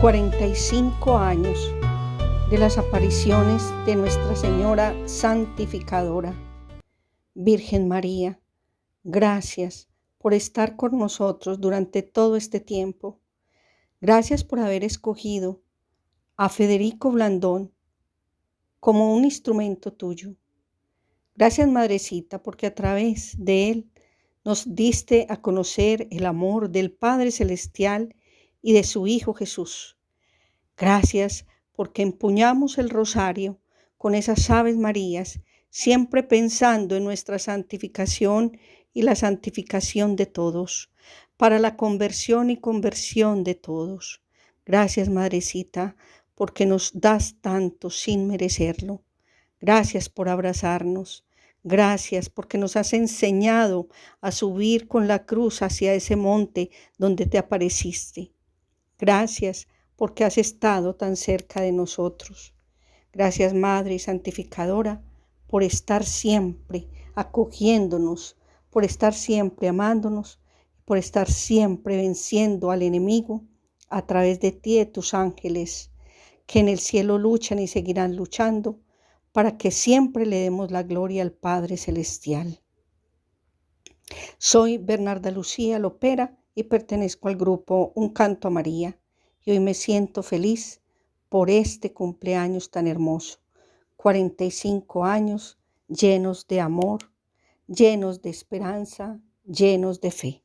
45 años de las apariciones de Nuestra Señora Santificadora. Virgen María, gracias por estar con nosotros durante todo este tiempo. Gracias por haber escogido a Federico Blandón como un instrumento tuyo. Gracias, Madrecita, porque a través de él nos diste a conocer el amor del Padre Celestial y de su Hijo Jesús. Gracias porque empuñamos el rosario con esas aves marías, siempre pensando en nuestra santificación y la santificación de todos, para la conversión y conversión de todos. Gracias, Madrecita, porque nos das tanto sin merecerlo. Gracias por abrazarnos. Gracias porque nos has enseñado a subir con la cruz hacia ese monte donde te apareciste. Gracias porque has estado tan cerca de nosotros. Gracias Madre Santificadora por estar siempre acogiéndonos, por estar siempre amándonos, por estar siempre venciendo al enemigo a través de ti y de tus ángeles, que en el cielo luchan y seguirán luchando para que siempre le demos la gloria al Padre Celestial. Soy Bernarda Lucía Lopera y pertenezco al grupo Un Canto a María. Y hoy me siento feliz por este cumpleaños tan hermoso. 45 años llenos de amor, llenos de esperanza, llenos de fe.